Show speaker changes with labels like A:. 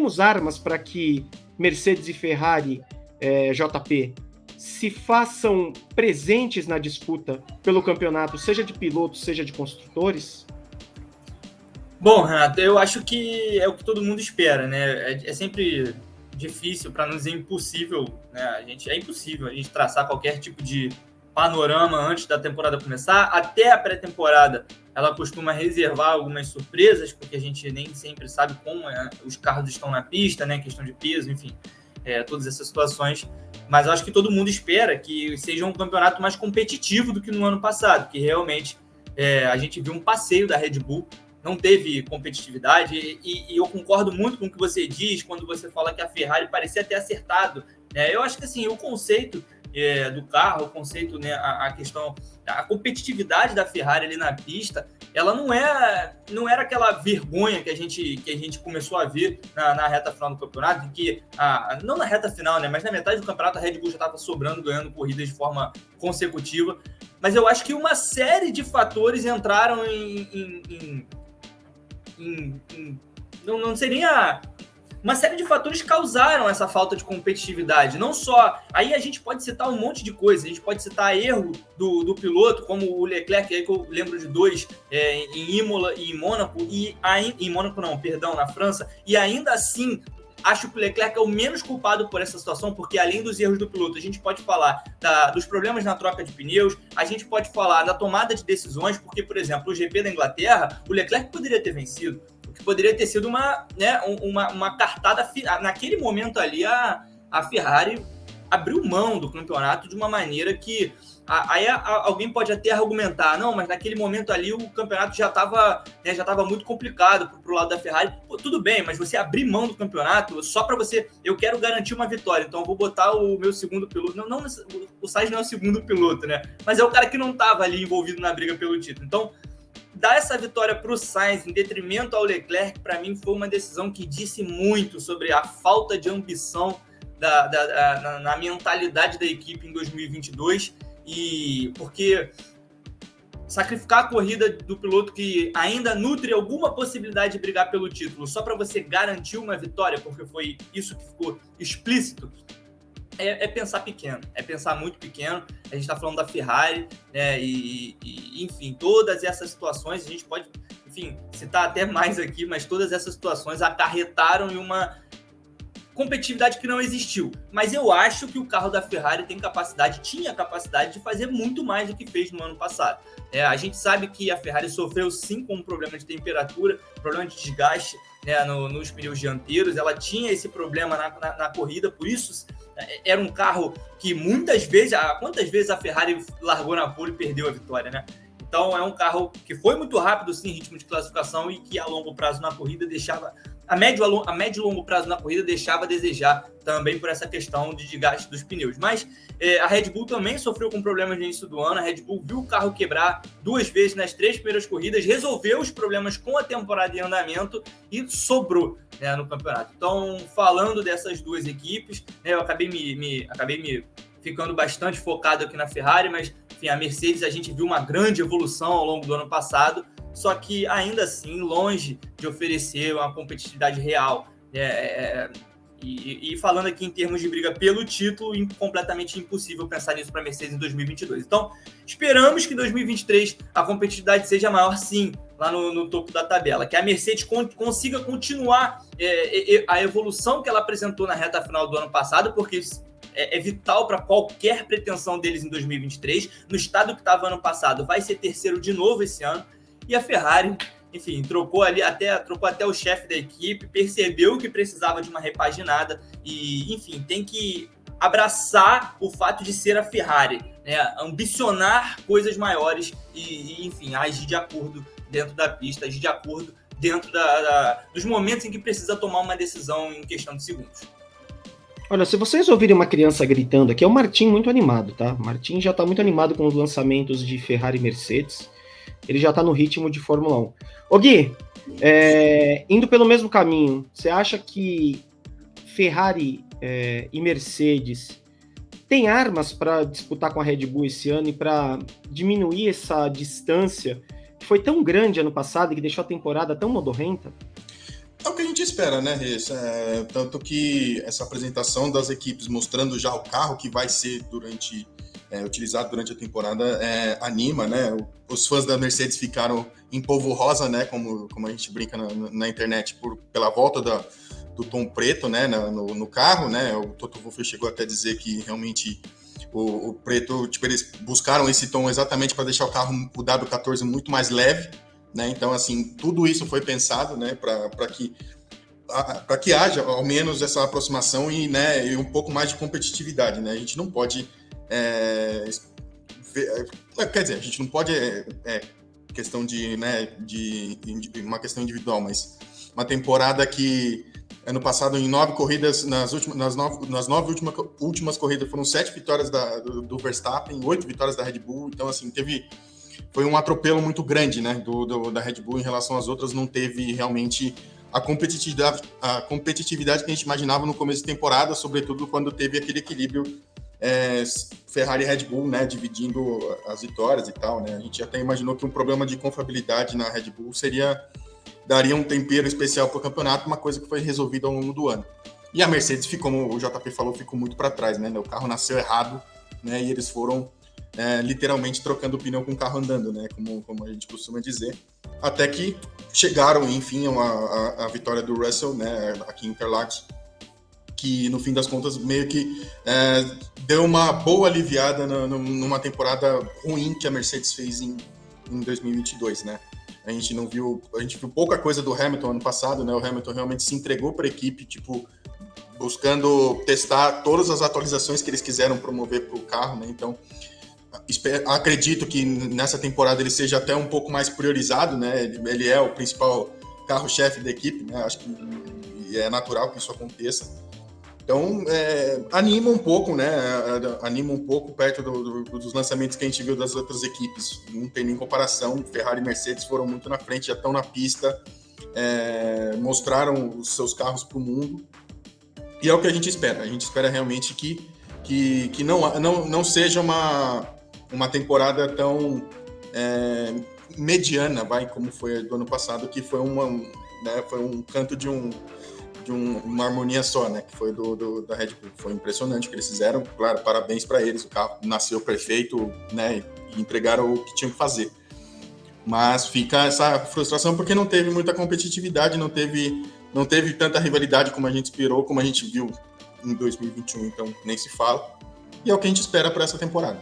A: temos armas para que Mercedes e Ferrari, é, JP, se façam presentes na disputa pelo campeonato, seja de pilotos, seja de construtores?
B: Bom, Renato, eu acho que é o que todo mundo espera, né? É, é sempre difícil, para não dizer impossível, né? A gente é impossível a gente traçar qualquer tipo de panorama antes da temporada começar. Até a pré-temporada, ela costuma reservar algumas surpresas, porque a gente nem sempre sabe como é, os carros estão na pista, né? Questão de peso, enfim, é, todas essas situações. Mas acho que todo mundo espera que seja um campeonato mais competitivo do que no ano passado, que realmente é, a gente viu um passeio da Red Bull não teve competitividade. E, e, eu concordo muito com o que você diz quando você fala que a Ferrari parecia ter acertado. Né? Eu acho que assim, o conceito é, do carro, o conceito, né, a, a, questão, a competitividade da Ferrari ali na pista, ela não é, não era aquela vergonha que a gente, que a gente começou a ver na, na reta final do campeonato, que a, não na reta final, né, mas na metade do campeonato a Red Bull já estava sobrando, ganhando corridas de forma consecutiva. Mas eu acho que uma série de fatores entraram em, em, em em, não, não seria uma série de fatores causaram essa falta de competitividade. Não só. Aí a gente pode citar um monte de coisas. A gente pode citar erro do, do piloto, como o Leclerc, aí que eu lembro de dois é, em Imola e em Mônaco, e aí, em Mônaco não, perdão, na França, e ainda assim acho que o Leclerc é o menos culpado por essa situação, porque além dos erros do piloto, a gente pode falar da, dos problemas na troca de pneus, a gente pode falar da tomada de decisões, porque, por exemplo, o GP da Inglaterra, o Leclerc poderia ter vencido, que poderia ter sido uma, né, uma, uma cartada. Naquele momento ali, a, a Ferrari abriu mão do campeonato de uma maneira que Aí alguém pode até argumentar, não, mas naquele momento ali o campeonato já estava né, já tava muito complicado para o lado da Ferrari. Pô, tudo bem, mas você abrir mão do campeonato só para você. Eu quero garantir uma vitória, então eu vou botar o meu segundo piloto. Não, não o Sainz não é o segundo piloto, né? Mas é o cara que não estava ali envolvido na briga pelo título. Então, dar essa vitória para o Sainz em detrimento ao Leclerc, para mim foi uma decisão que disse muito sobre a falta de ambição da, da, da na, na mentalidade da equipe em 2022 e porque sacrificar a corrida do piloto que ainda nutre alguma possibilidade de brigar pelo título só para você garantir uma vitória, porque foi isso que ficou explícito, é, é, pensar pequeno, é pensar muito pequeno. A gente está falando da Ferrari, né? E, e, enfim, todas essas situações, a gente pode, enfim, citar até mais aqui, mas todas essas situações acarretaram em uma competitividade que não existiu. Mas eu acho que o carro da Ferrari tem capacidade, tinha capacidade de fazer muito mais do que fez no ano passado. É, a gente sabe que a Ferrari sofreu sim com um problema de temperatura, problema de desgaste né, no, nos pneus dianteiros. Ela tinha esse problema na, na, na corrida, por isso era um carro que muitas vezes, quantas vezes a Ferrari largou na pole e perdeu a vitória, né? Então é um carro que foi muito rápido sim ritmo de classificação e que a longo prazo na corrida deixava a médio, a médio e longo prazo na corrida deixava a desejar também por essa questão de desgaste dos pneus. Mas é, a Red Bull também sofreu com problemas no início do ano. A Red Bull viu o carro quebrar duas vezes nas três primeiras corridas, resolveu os problemas com a temporada em andamento e sobrou né, no campeonato. Então, falando dessas duas equipes, né, eu acabei me, me, acabei me ficando bastante focado aqui na Ferrari, mas enfim, a Mercedes a gente viu uma grande evolução ao longo do ano passado só que ainda assim longe de oferecer uma competitividade real. É, é, e, e, falando aqui em termos de briga pelo título, completamente impossível pensar nisso para a Mercedes em 2022. Então, esperamos que em 2023 a competitividade seja maior, sim, lá no, no topo da tabela. Que a Mercedes con consiga continuar é, é, a evolução que ela apresentou na reta final do ano passado, porque é, é vital para qualquer pretensão deles em 2023. No estado que estava ano passado, vai ser terceiro de novo esse ano. E a Ferrari, enfim, trocou ali até trocou até o chefe da equipe, percebeu que precisava de uma repaginada e, enfim, tem que abraçar o fato de ser a Ferrari, né? ambicionar coisas maiores e, e, enfim, agir de acordo dentro da pista, agir de acordo dentro da, da, dos momentos em que precisa tomar uma decisão em questão de segundos.
A: Olha, se vocês ouvirem uma criança gritando aqui, é o Martim muito animado, tá? Martim já tá muito animado com os lançamentos de Ferrari e Mercedes ele já está no ritmo de Fórmula 1. Ô Gui, é, indo pelo mesmo caminho, você acha que Ferrari é, e Mercedes têm armas para disputar com a Red Bull esse ano e para diminuir essa distância que foi tão grande ano passado e que deixou a temporada tão modorrenta?
C: É o que a gente espera, né, Reis? É, tanto que essa apresentação das equipes mostrando já o carro que vai ser durante é, utilizado durante a temporada é, anima, né? Os fãs da Mercedes ficaram em polvo rosa, né? Como, como a gente brinca na, na internet, por, pela volta da, do tom preto, né? No, no carro, né? O Toto Wolff chegou até a dizer que realmente o, o, preto, tipo, eles buscaram esse tom exatamente para deixar o carro, o W14 muito mais leve, né? Então, assim, tudo isso foi pensado, né? Para que para que haja ao menos essa aproximação e, né, e um pouco mais de competitividade, né? A gente não pode é, quer dizer, a gente não pode é, é questão de, né, de, uma questão individual, mas uma temporada que ano passado em nove corridas nas últimas nas nove, nas nove últimas, últimas corridas foram sete vitórias da, do, do, Verstappen, oito vitórias da Red Bull, então assim teve foi um atropelo muito grande, né, do, do, da Red Bull em relação às outras, não teve realmente a competitividade, a competitividade que a gente imaginava no começo de temporada, sobretudo quando teve aquele equilíbrio é, Ferrari e Red Bull, né, dividindo as vitórias e tal, né? A gente até imaginou que um problema de confiabilidade na Red Bull seria daria um tempero especial para o campeonato, uma coisa que foi resolvida ao longo do ano. E a Mercedes ficou, como o JP falou, ficou muito para trás, né? O carro nasceu errado, né? E eles foram é, literalmente trocando o pneu com o carro andando, né? Como, como a gente costuma dizer. Até que chegaram, enfim, a, a, a vitória do Russell, né? Aqui em Interlagos, que no fim das contas meio que é, deu uma boa aliviada na, numa temporada ruim que a Mercedes fez em, em 2022, né? A gente não viu, a gente viu pouca coisa do Hamilton ano passado, né? O Hamilton realmente se entregou para a equipe, tipo, buscando testar todas as atualizações que eles quiseram promover para o carro, né? Então, acredito que nessa temporada ele seja até um pouco mais priorizado, né? Ele é o principal carro-chefe da equipe, né? Acho que é natural que isso aconteça. Então, é, anima um pouco, né? Anima um pouco perto do, do, dos lançamentos que a gente viu das outras equipes. Não tem nem comparação. Ferrari e Mercedes foram muito na frente, já estão na pista, é, mostraram os seus carros para o mundo. E é o que a gente espera. A gente espera realmente que, que, que não, não, não seja uma, uma temporada tão é, mediana, vai, como foi do ano passado, que foi, uma, né, foi um canto de um de um, uma harmonia só, né? Que foi do, do, da Red Bull. Foi impressionante o que eles fizeram. Claro, parabéns para eles. O carro nasceu perfeito, né? E entregaram o que tinham que fazer. Mas fica essa frustração porque não teve muita competitividade, não teve, não teve tanta rivalidade como a gente esperou, como a gente viu em 2021. Então, nem se fala. E é o que a gente espera para essa temporada.